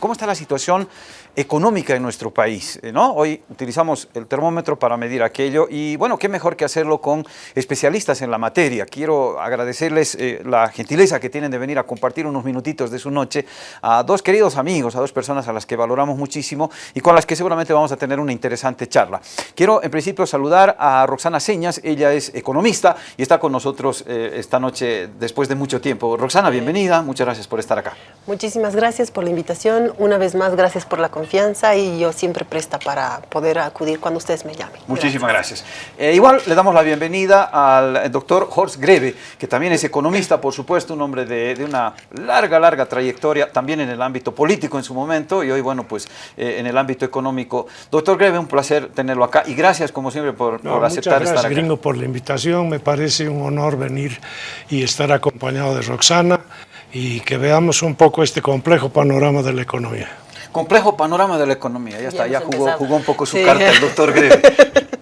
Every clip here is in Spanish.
¿Cómo está la situación económica en nuestro país? Eh, ¿no? Hoy utilizamos el termómetro para medir aquello y bueno, qué mejor que hacerlo con especialistas en la materia. Quiero agradecerles eh, la gentileza que tienen de venir a compartir unos minutitos de su noche a dos queridos amigos, a dos personas a las que valoramos muchísimo y con las que seguramente vamos a tener una interesante charla. Quiero en principio saludar a Roxana Señas, ella es economista y está con nosotros eh, esta noche después de mucho tiempo. Roxana, bienvenida, muchas gracias por estar acá. Muchísimas gracias por la invitación una vez más, gracias por la confianza y yo siempre presta para poder acudir cuando ustedes me llamen. Muchísimas gracias. Eh, igual le damos la bienvenida al doctor Horst Greve, que también es economista, por supuesto, un hombre de, una larga, larga trayectoria, también en el ámbito político en su momento y hoy, bueno, pues eh, en el ámbito económico. Doctor Greve, un placer tenerlo acá y gracias, como siempre, por, por aceptar gracias, estar acá. Gringo, por la invitación. Me parece un honor venir y estar acompañado de Roxana y que veamos un poco este complejo panorama de la economía. Complejo panorama de la economía, ya, está, ya jugó, jugó, un poco su carta el doctor Greve.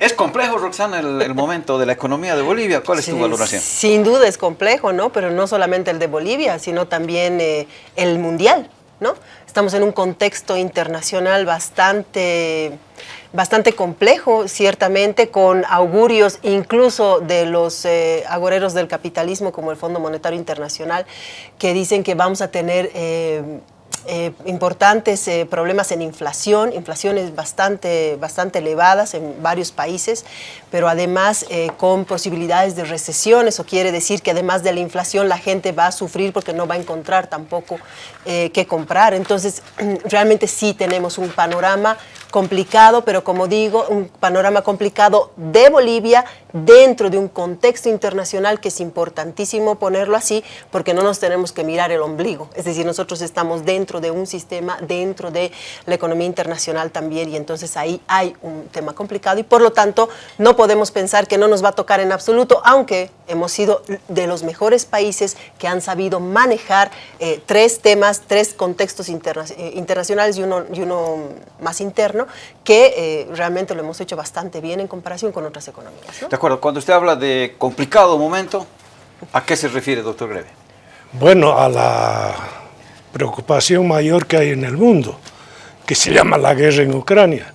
¿Es complejo, Roxana, el, momento de la economía de Bolivia? ¿Cuál es tu valoración? Sin duda es complejo, ¿no? Pero no solamente el de Bolivia, sino también eh, el mundial, ¿no? Estamos en un contexto internacional bastante bastante complejo, ciertamente, con augurios incluso de los eh, agoreros del capitalismo, como el Fondo Monetario Internacional, que dicen que vamos a tener eh, eh, importantes problemas en inflación, inflaciones bastante, bastante elevadas en varios países, pero además eh, con posibilidades de recesión. Eso quiere decir que además de la inflación la gente va a sufrir porque no va a encontrar tampoco qué comprar. Entonces, realmente sí tenemos un panorama complicado, pero como digo, un panorama complicado de Bolivia dentro de un contexto internacional que es importantísimo ponerlo así, porque no nos tenemos que mirar el ombligo. Es decir, nosotros estamos dentro de un sistema, dentro de la economía internacional también, y entonces ahí hay un tema complicado y por lo tanto no podemos pensar que no nos va a tocar en absoluto, aunque hemos sido de los mejores países que han sabido manejar eh, tres temas, tres contextos eh, internacionales y uno, y uno más interno, que eh, realmente lo hemos hecho bastante bien en comparación con otras economías. De acuerdo, cuando usted habla de complicado momento, ¿a qué se refiere, doctor Greve? Bueno, a la preocupación mayor que hay en el mundo, que se llama la guerra en Ucrania,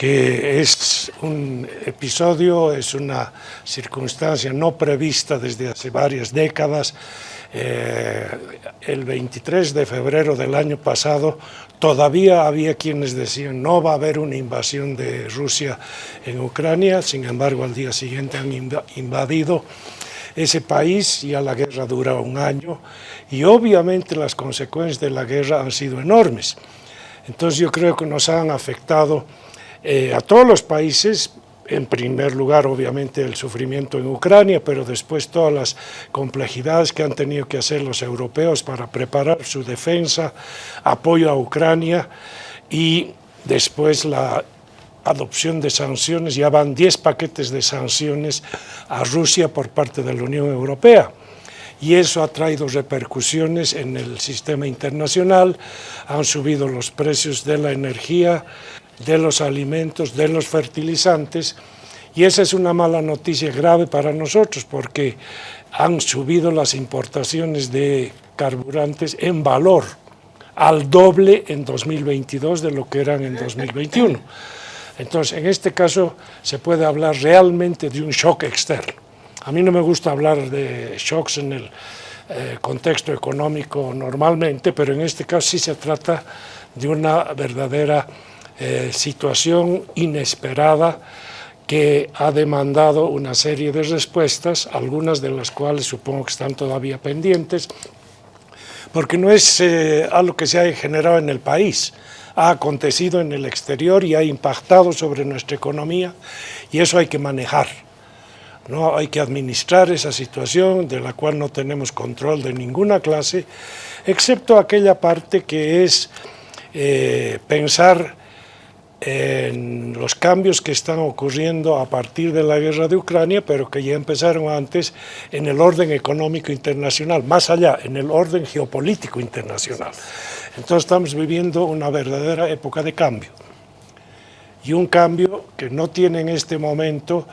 que es un episodio, es una circunstancia no prevista desde hace varias décadas. Eh, el 23 de febrero del año pasado todavía había quienes decían no va a haber una invasión de Rusia en Ucrania, sin embargo al día siguiente han invadido ese país, ya la guerra dura un año y obviamente las consecuencias de la guerra han sido enormes. Entonces yo creo que nos han afectado eh, a todos los países, en primer lugar obviamente el sufrimiento en Ucrania, pero después todas las complejidades que han tenido que hacer los europeos para preparar su defensa, apoyo a Ucrania y después la adopción de sanciones, ya van 10 paquetes de sanciones a Rusia por parte de la Unión Europea y eso ha traído repercusiones en el sistema internacional, han subido los precios de la energía, de los alimentos, de los fertilizantes y esa es una mala noticia grave para nosotros porque han subido las importaciones de carburantes en valor al doble en 2022 de lo que eran en 2021. Entonces, en este caso se puede hablar realmente de un shock externo. A mí no me gusta hablar de shocks en el eh, contexto económico normalmente, pero en este caso sí se trata de una verdadera eh, situación inesperada que ha demandado una serie de respuestas, algunas de las cuales supongo que están todavía pendientes, porque no es eh, algo que se haya generado en el país, ha acontecido en el exterior y ha impactado sobre nuestra economía y eso hay que manejar. ¿no? Hay que administrar esa situación de la cual no tenemos control de ninguna clase, excepto aquella parte que es eh, pensar en los cambios que están ocurriendo a partir de la guerra de Ucrania, pero que ya empezaron antes en el orden económico internacional, más allá, en el orden geopolítico internacional. Entonces estamos viviendo una verdadera época de cambio. Y un cambio que no tiene en este momento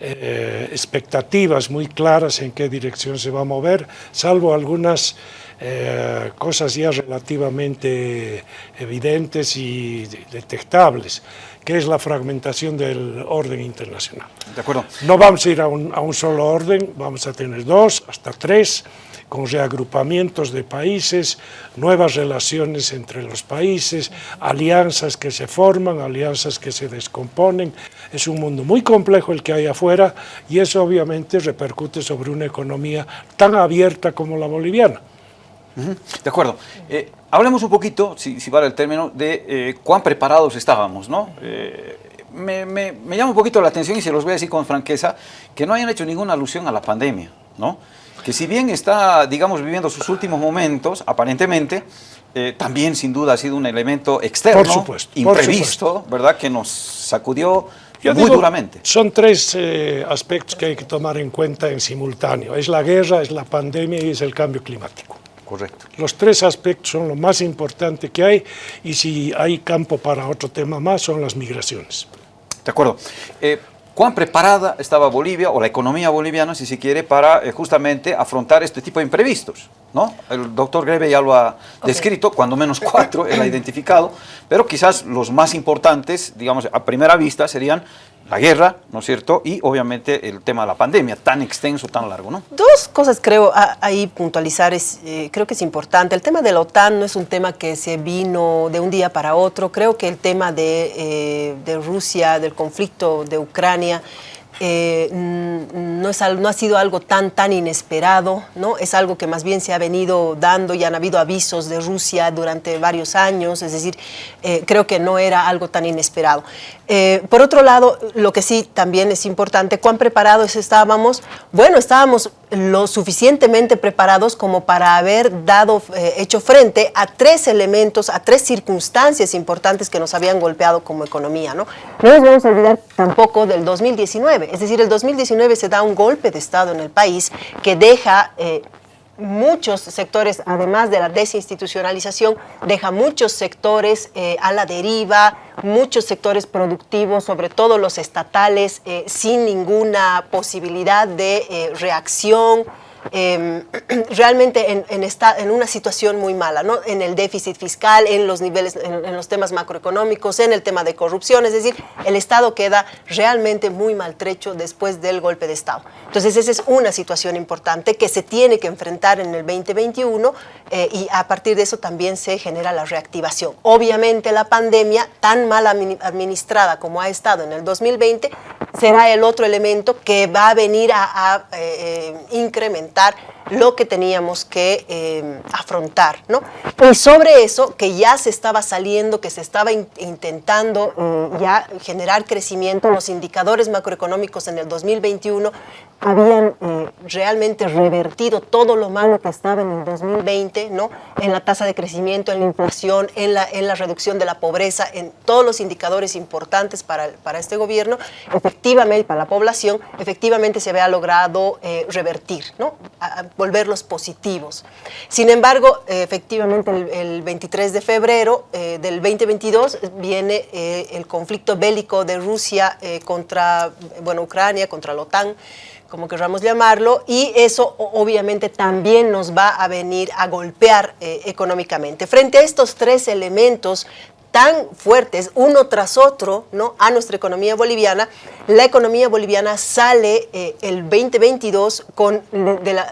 eh, expectativas muy claras en qué dirección se va a mover, salvo algunas eh, cosas ya relativamente evidentes y detectables, que es la fragmentación del orden internacional. De acuerdo. No vamos a ir a un, a un solo orden, vamos a tener dos, hasta tres, con reagrupamientos de países, nuevas relaciones entre los países, alianzas que se forman, alianzas que se descomponen. Es un mundo muy complejo el que hay afuera y eso obviamente repercute sobre una economía tan abierta como la boliviana. De acuerdo. Eh, hablemos un poquito, si, vale el término, de eh, cuán preparados estábamos, ¿no? Eh, me, me, llama un poquito la atención y se los voy a decir con franqueza, que no hayan hecho ninguna alusión a la pandemia, ¿no? que si bien está, digamos, viviendo sus últimos momentos, aparentemente, también sin duda ha sido un elemento externo, imprevisto, ¿verdad?, que nos sacudió muy duramente. Son tres eh, aspectos que hay que tomar en cuenta en simultáneo. Es la guerra, es la pandemia y es el cambio climático. Correcto. Los tres aspectos son lo más importante que hay y si hay campo para otro tema más son las migraciones. De acuerdo. Eh, cuán preparada estaba Bolivia, o la economía boliviana, si se quiere, para eh, justamente afrontar este tipo de imprevistos. ¿no? El doctor Greve ya lo ha descrito, cuando menos cuatro él ha identificado, pero quizás los más importantes, digamos, a primera vista serían la guerra, ¿no es cierto? Y obviamente el tema de la pandemia, tan extenso, tan largo, ¿no? Dos cosas creo ahí puntualizar, es, eh, creo que es importante. El tema de la OTAN no es un tema que se vino de un día para otro. Creo que el tema de, eh, de Rusia, del conflicto de Ucrania, eh, no, es, no ha sido algo tan, tan inesperado, ¿no? es algo que más bien se ha venido dando y han habido avisos de Rusia durante varios años, es decir, creo que no era algo tan inesperado. Eh, por otro lado, lo que sí también es importante, ¿cuán preparados estábamos? Bueno, estábamos lo suficientemente preparados como para haber dado, hecho frente a tres elementos, a tres circunstancias importantes que nos habían golpeado como economía. No, no nos vamos a olvidar tampoco del 2019, es decir, el 2019 se da un golpe de Estado en el país que deja... Eh, muchos sectores, además de la desinstitucionalización, deja muchos sectores eh, a la deriva, muchos sectores productivos, sobre todo los estatales, eh, sin ninguna posibilidad de reacción, Em, realmente en, en, una situación muy mala, ¿no? en el déficit fiscal, en los niveles, en, los temas macroeconómicos, en el tema de corrupción, es decir, el Estado queda realmente muy maltrecho después del golpe de Estado. Entonces esa es una situación importante que se tiene que enfrentar en el 2021 eh, y a partir de eso también se genera la reactivación. Obviamente la pandemia, tan mal administrada como ha estado en el 2020, será el otro elemento que va a venir a, eh, eh, incrementar lo que teníamos que eh, afrontar, ¿no? Y sobre eso, que ya se estaba saliendo, que se estaba intentando ya generar crecimiento, los indicadores macroeconómicos en el 2021 habían realmente revertido todo lo malo que estaba en el 2020, ¿no? En la tasa de crecimiento, en la inflación, en la, en la reducción de la pobreza, en todos los indicadores importantes para, para este gobierno, efectivamente, para la población, efectivamente se había logrado eh, revertir, ¿no? volverlos positivos. Sin embargo, efectivamente, el, 23 de febrero eh, del 2022 viene eh, el conflicto bélico de Rusia contra, bueno, Ucrania, contra la OTAN, como queramos llamarlo, y eso obviamente también nos va a venir a golpear económicamente. Frente a estos tres elementos tan fuertes, uno tras otro, ¿no? a nuestra economía boliviana. La economía boliviana sale eh, el 2022 con,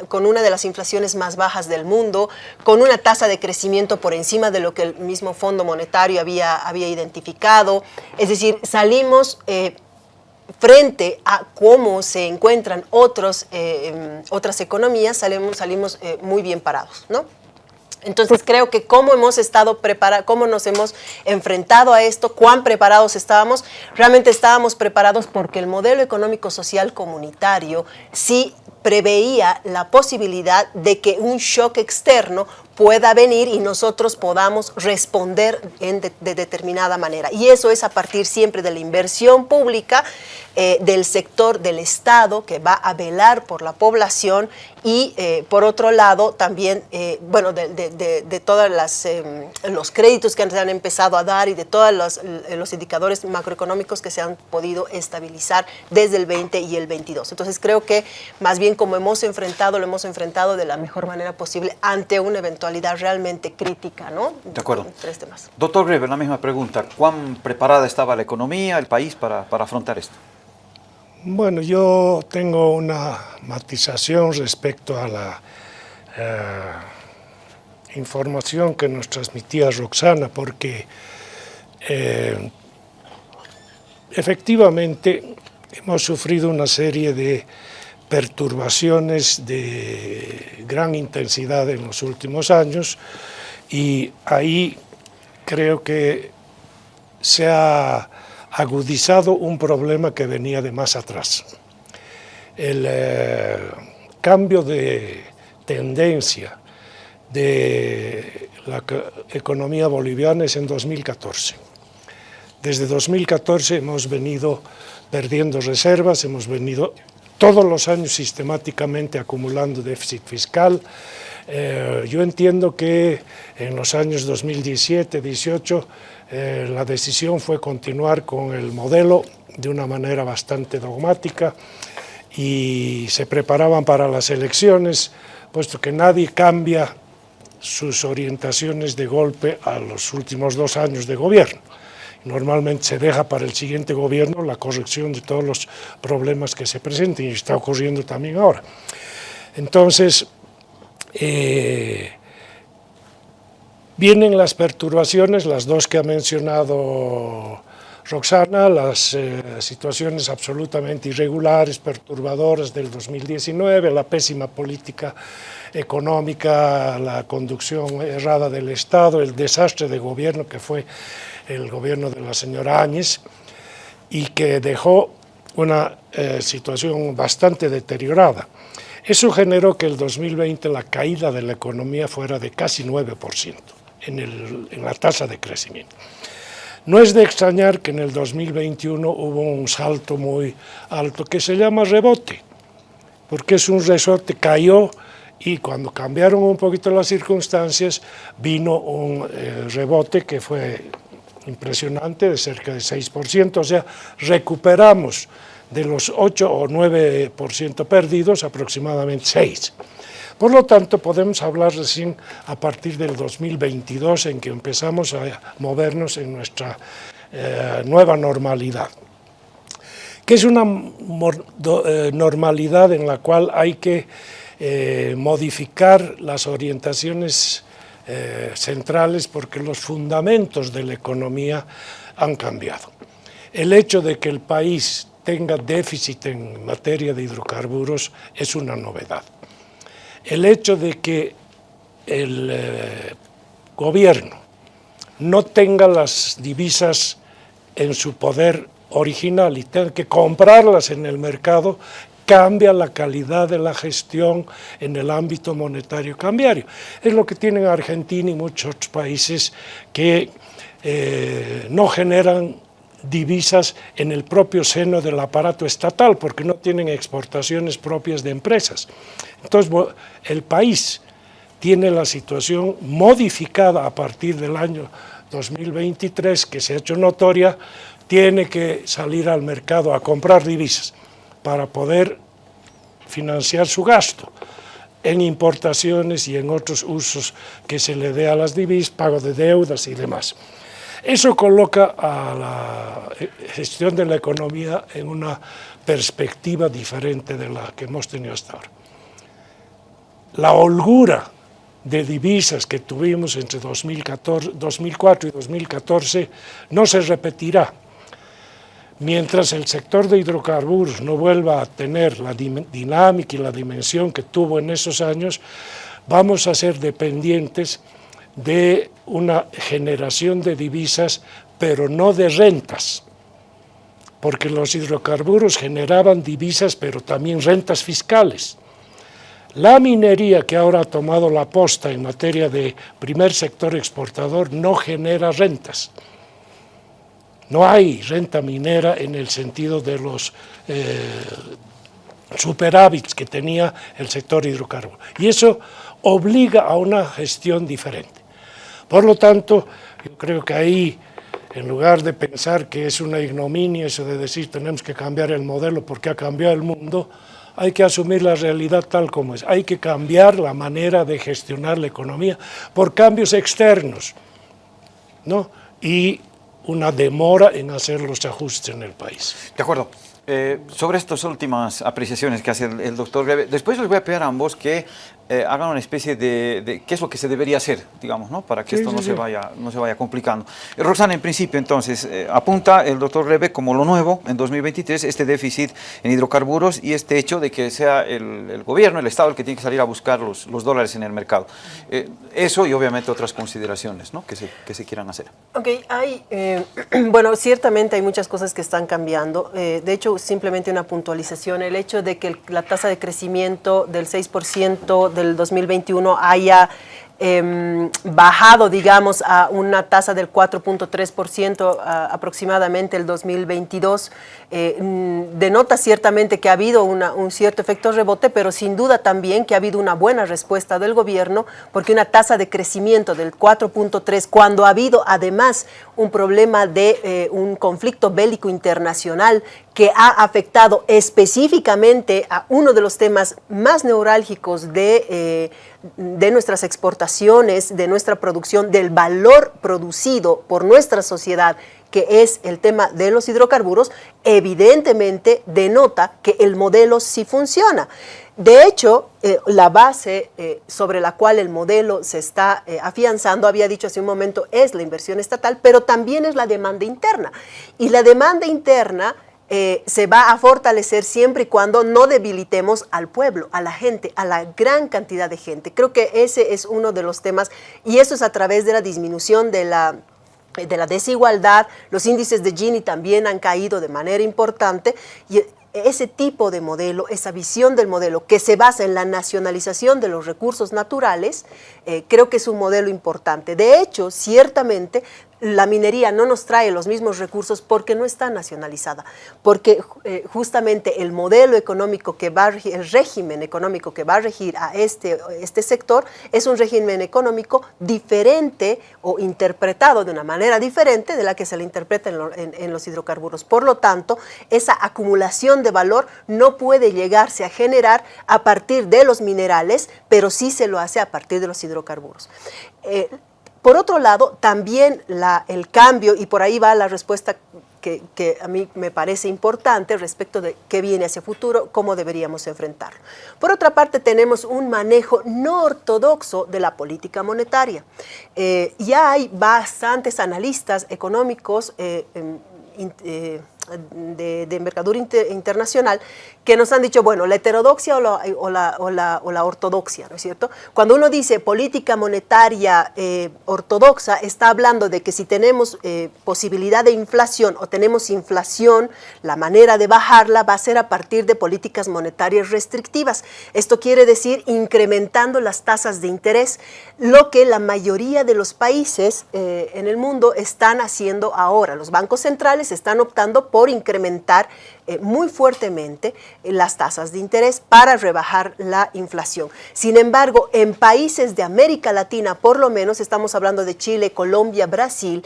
con una de las inflaciones más bajas del mundo, con una tasa de crecimiento por encima de lo que el mismo Fondo Monetario había, había identificado. Es decir, salimos... Eh, frente a cómo se encuentran otros, eh, em, otras economías, salimos, salimos muy bien parados, ¿no? Entonces creo que cómo hemos estado preparados, cómo nos hemos enfrentado a esto, cuán preparados estábamos, realmente estábamos preparados porque el modelo económico social comunitario sí preveía la posibilidad de que un shock externo pueda venir y nosotros podamos responder de, determinada manera. Y eso es a partir siempre de la inversión pública, eh, del sector del Estado que va a velar por la población y eh, por otro lado también, eh, bueno, de, todos los créditos que se han empezado a dar y de todos los, los, indicadores macroeconómicos que se han podido estabilizar desde el 20 y el 22. Entonces creo que más bien como hemos enfrentado, lo hemos enfrentado de la mejor manera posible ante una eventualidad realmente crítica, ¿no? De acuerdo. Tres temas. Doctor Greber, la misma pregunta. ¿Cuán preparada estaba la economía, el país para, para afrontar esto? Bueno, yo tengo una matización respecto a la eh, información que nos transmitía Roxana, porque eh, efectivamente hemos sufrido una serie de perturbaciones de gran intensidad en los últimos años y ahí creo que se ha agudizado un problema que venía de más atrás. El eh, cambio de tendencia de la economía boliviana es en 2014. Desde 2014 hemos venido perdiendo reservas, hemos venido todos los años sistemáticamente acumulando déficit fiscal. Eh, yo entiendo que en los años 2017-18 eh, la decisión fue continuar con el modelo de una manera bastante dogmática y se preparaban para las elecciones, puesto que nadie cambia sus orientaciones de golpe a los últimos dos años de gobierno. Normalmente se deja para el siguiente gobierno la corrección de todos los problemas que se presenten y está ocurriendo también ahora. Entonces, eh, vienen las perturbaciones, las dos que ha mencionado Roxana, las eh, situaciones absolutamente irregulares, perturbadoras del 2019, la pésima política económica, la conducción errada del Estado, el desastre de gobierno que fue el gobierno de la señora Áñez y que dejó una eh, situación bastante deteriorada. Eso generó que el 2020 la caída de la economía fuera de casi 9% en, en la tasa de crecimiento. No es de extrañar que en el 2021 hubo un salto muy alto que se llama rebote, porque es un resorte, cayó y cuando cambiaron un poquito las circunstancias vino un eh, rebote que fue impresionante de cerca de 6%, o sea, recuperamos de los 8 o 9% perdidos aproximadamente 6%. Por lo tanto, podemos hablar recién a partir del 2022 en que empezamos a movernos en nuestra eh, nueva normalidad que es una eh, normalidad en la cual hay que eh, modificar las orientaciones centrales porque los fundamentos de la economía han cambiado. El hecho de que el país tenga déficit en materia de hidrocarburos es una novedad el hecho de que el eh, gobierno no tenga las divisas en su poder original y tenga que comprarlas en el mercado cambia la calidad de la gestión en el ámbito monetario cambiario. Es lo que tienen Argentina y muchos países que eh, no generan divisas en el propio seno del aparato estatal, porque no tienen exportaciones propias de empresas. Entonces, el país tiene la situación modificada a partir del año 2023, que se ha hecho notoria, tiene que salir al mercado a comprar divisas para poder financiar su gasto en importaciones y en otros usos que se le dé a las divisas, pago de deudas y demás. Eso coloca a la gestión de la economía en una perspectiva diferente de la que hemos tenido hasta ahora. La holgura de divisas que tuvimos entre 2004 y 2014 no se repetirá. Mientras el sector de hidrocarburos no vuelva a tener la dinámica y la dimensión que tuvo en esos años, vamos a ser dependientes de una generación de divisas, pero no de rentas, porque los hidrocarburos generaban divisas, pero también rentas fiscales. La minería que ahora ha tomado la posta en materia de primer sector exportador no genera rentas. No hay renta minera en el sentido de los eh, superávits que tenía el sector hidrocarburo. Y eso obliga a una gestión diferente. Por lo tanto, yo creo que ahí, en lugar de pensar que es una ignominia eso de decir tenemos que cambiar el modelo porque ha cambiado el mundo, hay que asumir la realidad tal como es, hay que cambiar la manera de gestionar la economía por cambios externos, ¿no? Y una demora en hacer los ajustes en el país. De acuerdo. Eh, sobre estas últimas apreciaciones que hace el, doctor Greve, después les voy a pedir a ambos que eh, hagan una especie de, qué es lo que se debería hacer, digamos, ¿no? para que esto no, Se vaya, no se vaya complicando. Eh, Roxana, en principio, entonces, eh, apunta el doctor Rebe como lo nuevo en 2023, este déficit en hidrocarburos y este hecho de que sea el, gobierno, el Estado, el que tiene que salir a buscar los, los dólares en el mercado. eso y obviamente otras consideraciones ¿no? que, se, que se quieran hacer. Ok, hay, bueno, ciertamente hay muchas cosas que están cambiando. de hecho, simplemente una puntualización, el hecho de que la tasa de crecimiento del 6% de del 2021 haya Em, bajado, digamos, a una tasa del 4.3% aproximadamente el 2022, eh, mm, denota ciertamente que ha habido un cierto efecto rebote, pero sin duda también que ha habido una buena respuesta del gobierno, porque una tasa de crecimiento del 4.3, cuando ha habido además un problema de eh, un conflicto bélico internacional que ha afectado específicamente a uno de los temas más neurálgicos de eh, de nuestras exportaciones, de nuestra producción, del valor producido por nuestra sociedad, que es el tema de los hidrocarburos, evidentemente denota que el modelo sí funciona. De hecho, eh, la base eh, sobre la cual el modelo se está afianzando, había dicho hace un momento, es la inversión estatal, pero también es la demanda interna. Y la demanda interna eh, se va a fortalecer siempre y cuando no debilitemos al pueblo, a la gente, a la gran cantidad de gente. Creo que ese es uno de los temas y eso es a través de la disminución de la la desigualdad, los índices de Gini también han caído de manera importante y ese tipo de modelo, esa visión del modelo que se basa en la nacionalización de los recursos naturales, eh, creo que es un modelo importante. De hecho, ciertamente la minería no nos trae los mismos recursos porque no está nacionalizada, porque eh, justamente el modelo económico que va el régimen económico que va a regir a este, este sector es un régimen económico diferente o interpretado de una manera diferente de la que se le interpreta en, en los hidrocarburos. Por lo tanto, esa acumulación de valor no puede llegarse a generar a partir de los minerales, pero sí se lo hace a partir de los hidrocarburos. Eh, por otro lado, también el cambio, y por ahí va la respuesta que, a mí me parece importante respecto de qué viene hacia futuro, cómo deberíamos enfrentarlo. Por otra parte, tenemos un manejo no ortodoxo de la política monetaria. Eh, ya hay bastantes analistas económicos eh, eh, de, envergadura internacional que nos han dicho, bueno, la heterodoxia o la, o la, ortodoxia, ¿no es cierto? Cuando uno dice política monetaria eh, ortodoxa, está hablando de que si tenemos eh, posibilidad de inflación o tenemos inflación, la manera de bajarla va a ser a partir de políticas monetarias restrictivas. Esto quiere decir incrementando las tasas de interés, lo que la mayoría de los países eh, en el mundo están haciendo ahora. Los bancos centrales están optando por incrementar muy fuertemente las tasas de interés para rebajar la inflación. Sin embargo, en países de América Latina, por lo menos estamos hablando de Chile, Colombia, Brasil,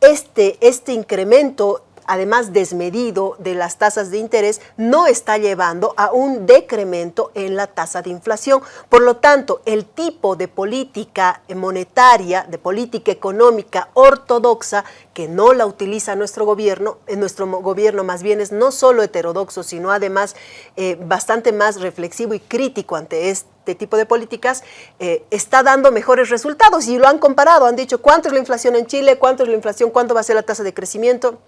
este, este incremento además desmedido de las tasas de interés, no está llevando a un decremento en la tasa de inflación. Por lo tanto, el tipo de política monetaria, de política económica ortodoxa, que no la utiliza nuestro gobierno, en nuestro gobierno más bien es no solo heterodoxo, sino además eh, bastante más reflexivo y crítico ante este tipo de políticas, eh, está dando mejores resultados. Y lo han comparado, han dicho cuánto es la inflación en Chile, cuánto es la inflación, cuánto va a ser la tasa de crecimiento,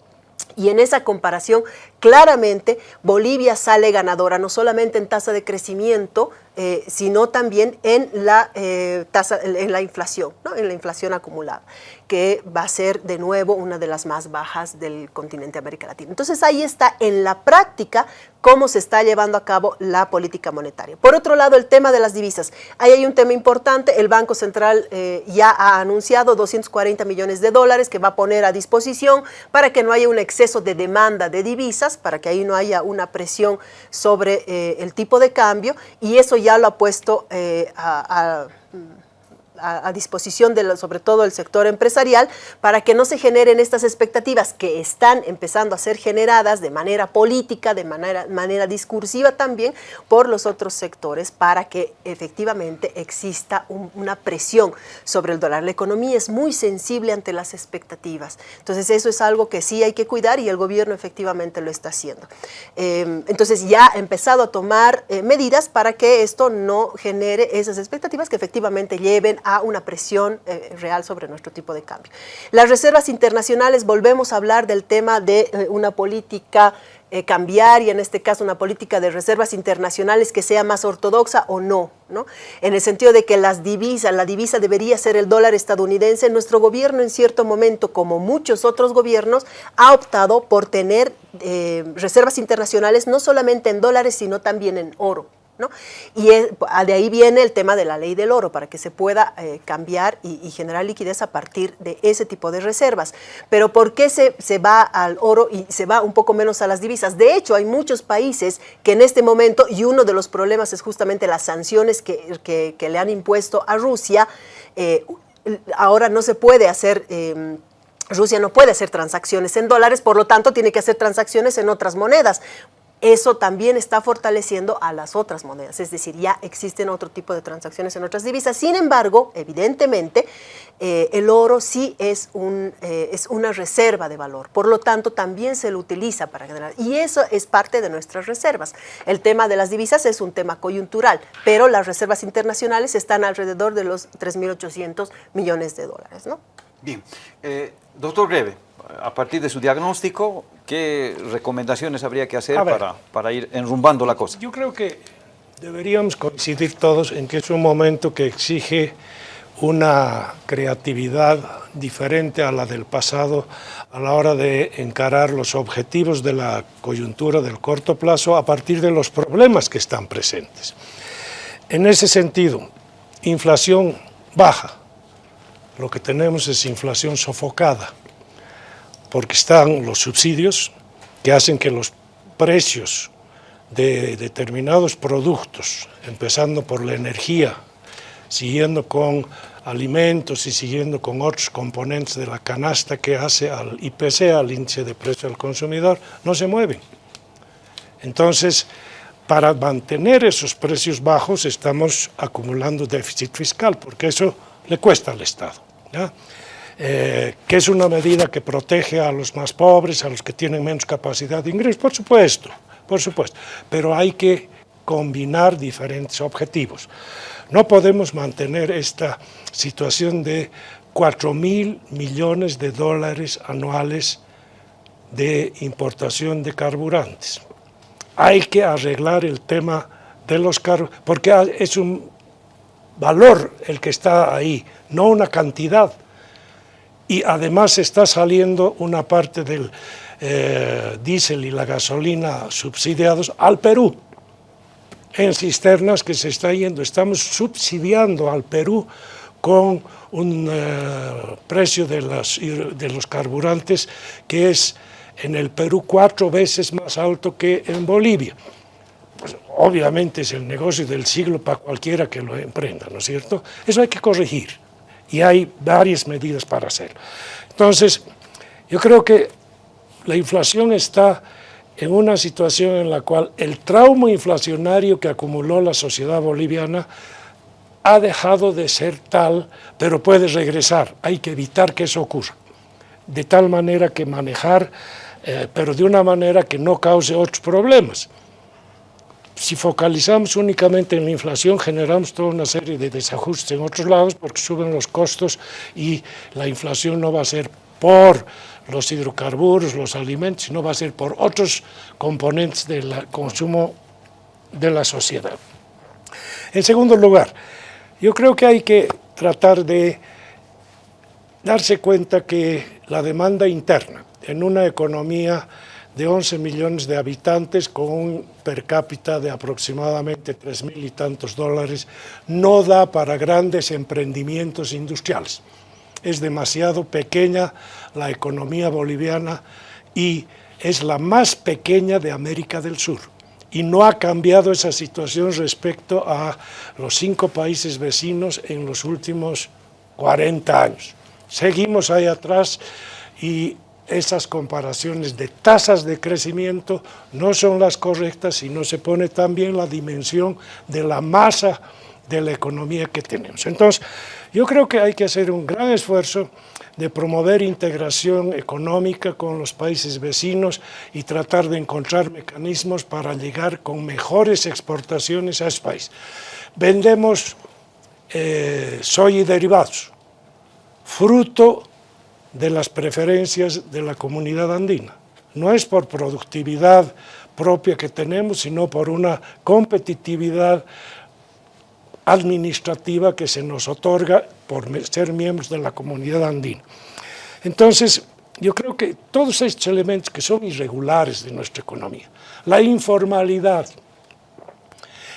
y en esa comparación, claramente, Bolivia sale ganadora, no solamente en tasa de crecimiento, eh, sino también en la, eh, tasa, en la inflación, en la inflación acumulada, que va a ser de nuevo una de las más bajas del continente América Latina. Entonces ahí está en la práctica cómo se está llevando a cabo la política monetaria. Por otro lado, el tema de las divisas. Ahí hay un tema importante, el Banco Central eh, ya ha anunciado 240 millones de dólares que va a poner a disposición para que no haya un exceso de demanda de divisas, para que ahí no haya una presión sobre el tipo de cambio, y eso ya lo ha puesto eh, a, disposición de sobre todo el sector empresarial para que no se generen estas expectativas que están empezando a ser generadas de manera política, de manera, manera discursiva también por los otros sectores para que efectivamente exista una presión sobre el dólar. La economía es muy sensible ante las expectativas. Entonces eso es algo que sí hay que cuidar y el gobierno efectivamente lo está haciendo. Em, entonces ya ha empezado a tomar eh, medidas para que esto no genere esas expectativas que efectivamente lleven a una presión eh, real sobre nuestro tipo de cambio. Las reservas internacionales, volvemos a hablar del tema de eh, una política eh, cambiar y en este caso una política de reservas internacionales que sea más ortodoxa o no, ¿no? En el sentido de que las divisas, la divisa debería ser el dólar estadounidense, nuestro gobierno en cierto momento, como muchos otros gobiernos, ha optado por tener eh, reservas internacionales no solamente en dólares, sino también en oro. Y de ahí viene el tema de la ley del oro, para que se pueda eh, cambiar y, generar liquidez a partir de ese tipo de reservas. Pero ¿por qué se, se, va al oro y se va un poco menos a las divisas? De hecho, hay muchos países que en este momento, y uno de los problemas es justamente las sanciones que, le han impuesto a Rusia, eh, ahora no se puede hacer... Em, Rusia no puede hacer transacciones en dólares, por lo tanto tiene que hacer transacciones en otras monedas eso también está fortaleciendo a las otras monedas, es decir, ya existen otro tipo de transacciones en otras divisas. Sin embargo, evidentemente, eh, el oro sí eh, es una reserva de valor, por lo tanto, también se lo utiliza para generar, y eso es parte de nuestras reservas. El tema de las divisas es un tema coyuntural, pero las reservas internacionales están alrededor de los 3.800 millones de dólares. ¿no? Bien, eh, doctor Greve, a partir de su diagnóstico, ¿qué recomendaciones habría que hacer para, para, ir enrumbando la cosa? Yo creo que deberíamos coincidir todos en que es un momento que exige una creatividad diferente a la del pasado a la hora de encarar los objetivos de la coyuntura del corto plazo a partir de los problemas que están presentes. En ese sentido, inflación baja, lo que tenemos es inflación sofocada, porque están los subsidios que hacen que los precios de determinados productos, empezando por la energía, siguiendo con alimentos y siguiendo con otros componentes de la canasta que hace al IPC, al índice de precio al consumidor, no se mueven. Entonces, para mantener esos precios bajos estamos acumulando déficit fiscal, porque eso le cuesta al Estado. Eh, que es una medida que protege a los más pobres, a los que tienen menos capacidad de ingresos, por supuesto, por supuesto, pero hay que combinar diferentes objetivos. No podemos mantener esta situación de 4 mil millones de dólares anuales de importación de carburantes. Hay que arreglar el tema de los carburantes, porque es un valor el que está ahí, no una cantidad y además está saliendo una parte del eh, diésel y la gasolina subsidiados al Perú, en cisternas que se está yendo. Estamos subsidiando al Perú con un eh, precio de, de los carburantes que es en el Perú cuatro veces más alto que en Bolivia. Pues, obviamente es el negocio del siglo para cualquiera que lo emprenda, ¿no es cierto? Eso hay que corregir y hay varias medidas para hacerlo. Entonces, yo creo que la inflación está en una situación en la cual el trauma inflacionario que acumuló la sociedad boliviana ha dejado de ser tal, pero puede regresar. Hay que evitar que eso ocurra. De tal manera que manejar, eh, pero de una manera que no cause otros problemas si focalizamos únicamente en la inflación, generamos toda una serie de desajustes en otros lados porque suben los costos y la inflación no va a ser por los hidrocarburos, los alimentos, sino va a ser por otros componentes del consumo de la sociedad. En segundo lugar, yo creo que hay que tratar de darse cuenta que la demanda interna en una economía de 11 millones de habitantes con un per cápita de aproximadamente 3 mil y tantos dólares, no da para grandes emprendimientos industriales. Es demasiado pequeña la economía boliviana y es la más pequeña de América del Sur. y no ha cambiado esa situación respecto a los cinco países vecinos en los últimos 40 años. Seguimos ahí atrás y esas comparaciones de tasas de crecimiento no son las correctas y no se pone también la dimensión de la masa de la economía que tenemos. Entonces, yo creo que hay que hacer un gran esfuerzo de promover integración económica con los países vecinos y tratar de encontrar mecanismos para llegar con mejores exportaciones a ese país. Vendemos eh, soya y derivados, fruto de las preferencias de la comunidad andina. No es por productividad propia que tenemos, sino por una competitividad administrativa que se nos otorga por ser miembros de la comunidad andina. Entonces, yo creo que todos estos elementos que son irregulares de nuestra economía, la informalidad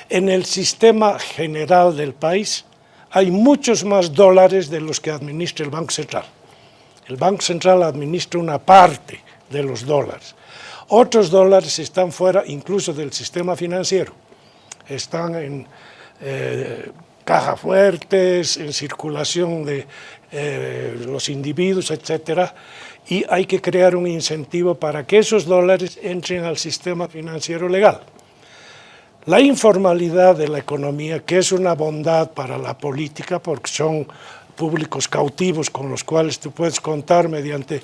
en el sistema general del país, hay muchos más dólares de los que administra el Banco Central. El Banco Central administra una parte de los dólares. Otros dólares están fuera incluso del sistema financiero. Están en eh, caja fuertes, en circulación de eh, los individuos, etcétera, y hay que crear un incentivo para que esos dólares entren al sistema financiero legal. La informalidad de la economía, que es una bondad para la política, porque son públicos cautivos con los cuales tú puedes contar mediante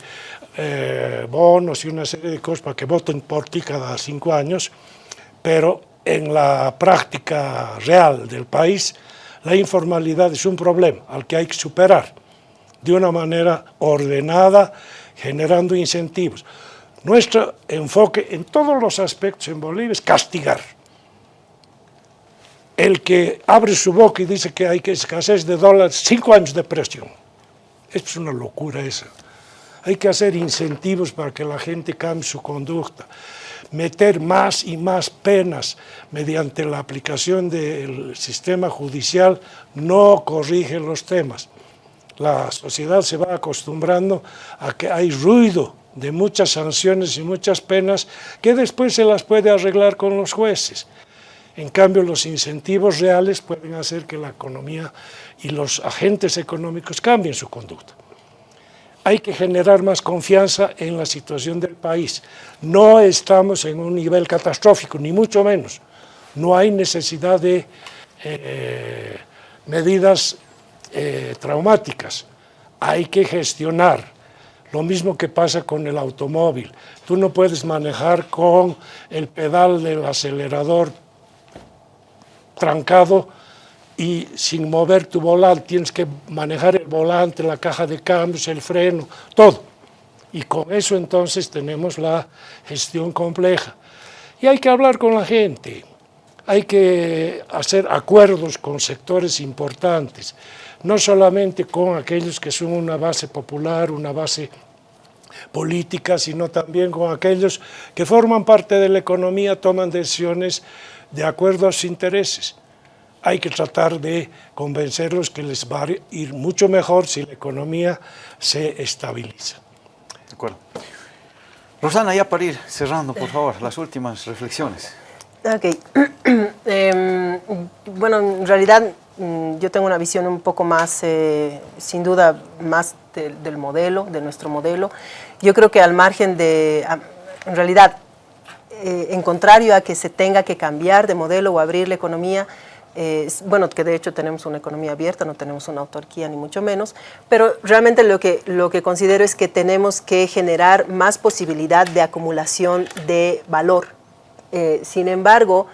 eh, bonos y una serie de cosas para que voten por ti cada cinco años, pero en la práctica real del país, la informalidad es un problema al que hay que superar de una manera ordenada, generando incentivos. Nuestro enfoque en todos los aspectos en Bolivia es castigar. El que abre su boca y dice que hay que escasez de dólares, cinco años de presión. Es una locura esa. Hay que hacer incentivos para que la gente cambie su conducta meter más y más penas mediante la aplicación del sistema judicial no corrige los temas. La sociedad se va acostumbrando a que hay ruido de muchas sanciones y muchas penas que después se las puede arreglar con los jueces. En cambio, los incentivos reales pueden hacer que la economía y los agentes económicos cambien su conducta hay que generar más confianza en la situación del país. No estamos en un nivel catastrófico, ni mucho menos. No hay necesidad de eh, medidas eh, traumáticas. Hay que gestionar. Lo mismo que pasa con el automóvil. Tú no puedes manejar con el pedal del acelerador trancado y sin mover tu volante, tienes que manejar el volante, la caja de cambios, el freno, todo. Y con eso entonces tenemos la gestión compleja. Y hay que hablar con la gente, hay que hacer acuerdos con sectores importantes, no solamente con aquellos que son una base popular, una base política, sino también con aquellos que forman parte de la economía, toman decisiones de acuerdo a sus intereses hay que tratar de convencerlos que les va a ir mucho mejor si la economía se estabiliza. De acuerdo. Rosana, ya para ir cerrando, por favor, las últimas reflexiones. Ok. Em, bueno, en realidad mm, yo tengo una visión un poco más, eh, sin duda, más del modelo, de nuestro modelo. Yo creo que al margen de, en realidad, eh, en contrario a que se tenga que cambiar de modelo o abrir la economía, bueno, que de hecho tenemos una economía abierta, no tenemos una autarquía ni mucho menos, pero realmente lo que, lo que considero es que tenemos que generar más posibilidad de acumulación de valor. Eh, sin embargo,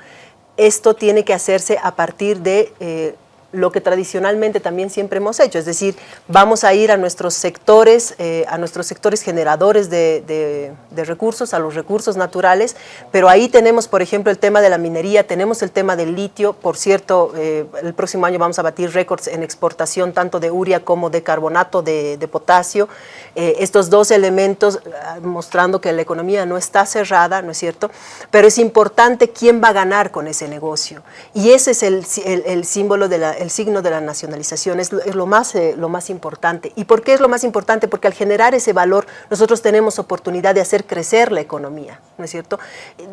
esto tiene que hacerse a partir de eh, lo que tradicionalmente también siempre hemos hecho, es decir, vamos a ir a nuestros sectores, eh, a nuestros sectores generadores de, recursos, a los recursos naturales, pero ahí tenemos, por ejemplo, el tema de la minería, tenemos el tema del litio, por cierto, eh, el próximo año vamos a batir récords en exportación tanto de uria como de carbonato de, potasio, eh, estos dos elementos ah, mostrando que la economía no está cerrada, ¿no es cierto?, pero es importante quién va a ganar con ese negocio, y ese es el, el símbolo de la el signo de la nacionalización, es, lo, más, eh, lo más importante. ¿Y por qué es lo más importante? Porque al generar ese valor, nosotros tenemos oportunidad de hacer crecer la economía, ¿no es cierto?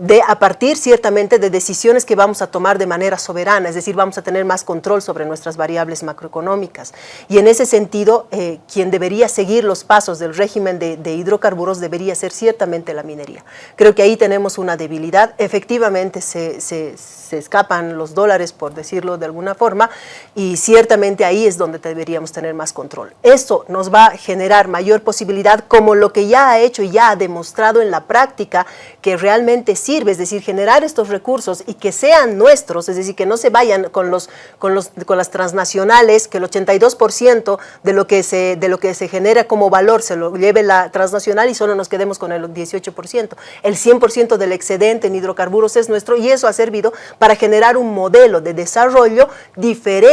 De, a partir, ciertamente, de decisiones que vamos a tomar de manera soberana, es decir, vamos a tener más control sobre nuestras variables macroeconómicas. Y en ese sentido, eh, quien debería seguir los pasos del régimen de, de hidrocarburos debería ser ciertamente la minería. Creo que ahí tenemos una debilidad. Efectivamente, se, se, se escapan los dólares, por decirlo de alguna forma, y ciertamente ahí es donde deberíamos tener más control. Esto nos va a generar mayor posibilidad, como lo que ya ha hecho y ya ha demostrado en la práctica que realmente sirve, es decir, generar estos recursos y que sean nuestros, es decir, que no se vayan con, los, con, los, con las transnacionales, que el 82% de lo, que se, de lo que se genera como valor se lo lleve la transnacional y solo nos quedemos con el 18%. El 100% del excedente en hidrocarburos es nuestro y eso ha servido para generar un modelo de desarrollo diferente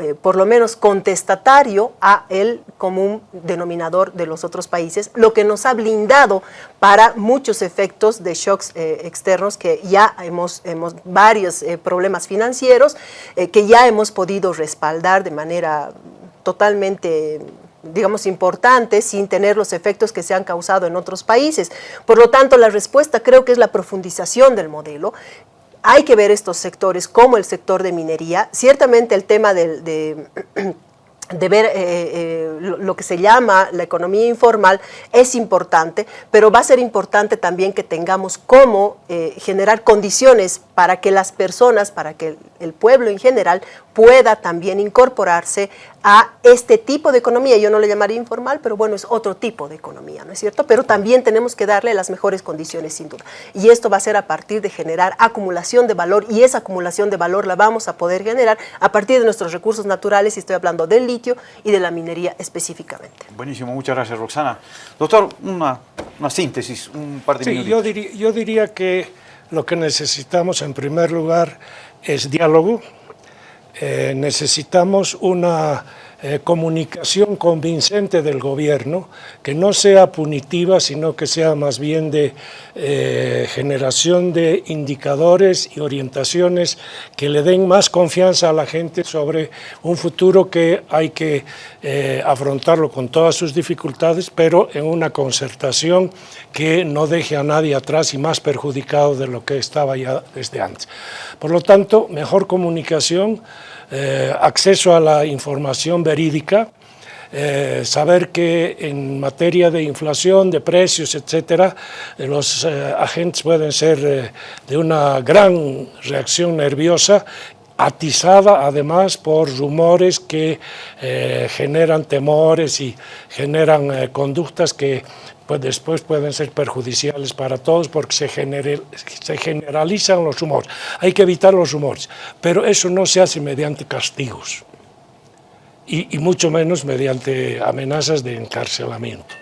eh, por lo menos contestatario a el común denominador de los otros países, lo que nos ha blindado para muchos efectos de shocks eh, externos que ya hemos, hemos varios eh, problemas financieros que ya hemos podido respaldar de manera totalmente digamos, importante sin tener los efectos que se han causado en otros países. Por lo tanto, la respuesta creo que es la profundización del modelo, hay que ver estos sectores como el sector de minería. Ciertamente el tema de, ver eh, eh, lo que se llama la economía informal es importante, pero va a ser importante también que tengamos cómo eh, generar condiciones para que las personas, para que el pueblo en general pueda también incorporarse a este tipo de economía. Yo no le llamaría informal, pero bueno, es otro tipo de economía, ¿no es cierto? Pero también tenemos que darle las mejores condiciones, sin duda. Y esto va a ser a partir de generar acumulación de valor y esa acumulación de valor la vamos a poder generar a partir de nuestros recursos naturales, y estoy hablando del litio y de la minería específicamente. Buenísimo, muchas gracias, Roxana. Doctor, una, una síntesis, un par de sí, yo diría, yo diría que lo que necesitamos en primer lugar es diálogo, eh, necesitamos una eh, comunicación convincente del gobierno, que no sea punitiva, sino que sea más bien de eh, generación de indicadores y orientaciones que le den más confianza a la gente sobre un futuro que hay que eh, afrontarlo con todas sus dificultades, pero en una concertación que no deje a nadie atrás y más perjudicado de lo que estaba ya desde antes. Por lo tanto, mejor comunicación, eh, acceso a la información verídica, eh, saber que en materia de inflación, de precios, etcétera, eh, los agentes pueden ser de una gran reacción nerviosa atizada además por rumores que generan temores y generan conductas que pues después pueden ser perjudiciales para todos porque se, generalizan los humores. Hay que evitar los humores, pero eso no se hace mediante castigos y, mucho menos mediante amenazas de encarcelamiento.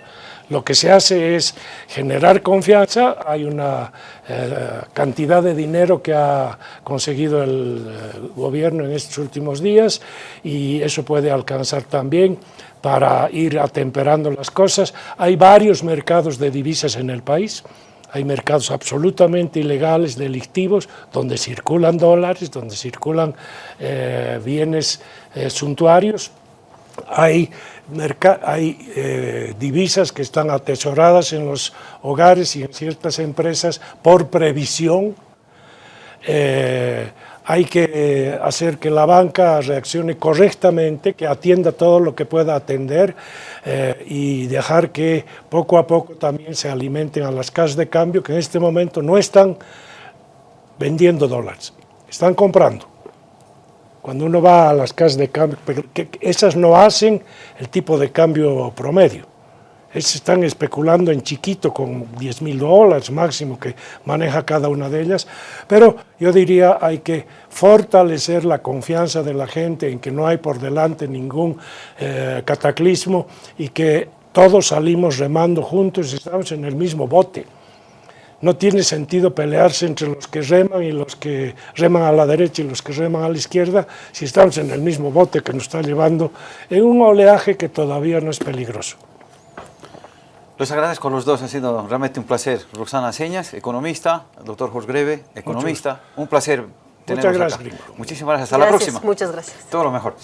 Lo que se hace es generar confianza, hay una eh, cantidad de dinero que ha conseguido el eh, gobierno en estos últimos días y eso puede alcanzar también para ir atemperando las cosas. Hay varios mercados de divisas en el país, hay mercados absolutamente ilegales, delictivos, donde circulan dólares, donde circulan eh, bienes eh, suntuarios, hay, hay eh, divisas que están atesoradas en los hogares y en ciertas empresas por previsión, hay que hacer que la banca reaccione correctamente, que atienda todo lo que pueda atender eh, y dejar que poco a poco también se alimenten a las casas de cambio que en este momento no están vendiendo dólares, están comprando. Cuando uno va a las casas de cambio, esas no hacen el tipo de cambio promedio están especulando en chiquito con 10 mil dólares máximo que maneja cada una de ellas, pero yo diría hay que fortalecer la confianza de la gente en que no hay por delante ningún eh, cataclismo y que todos salimos remando juntos y estamos en el mismo bote. No tiene sentido pelearse entre los que reman y los que reman a la derecha y los que reman a la izquierda si estamos en el mismo bote que nos está llevando en un oleaje que todavía no es peligroso. Les agradezco a los dos, ha sido realmente un placer. Roxana Señas, economista, doctor Jorge Greve, economista. Un placer tenerlos gracias, acá. Muchísimas gracias. Hasta la próxima. Muchas gracias. Todo lo mejor.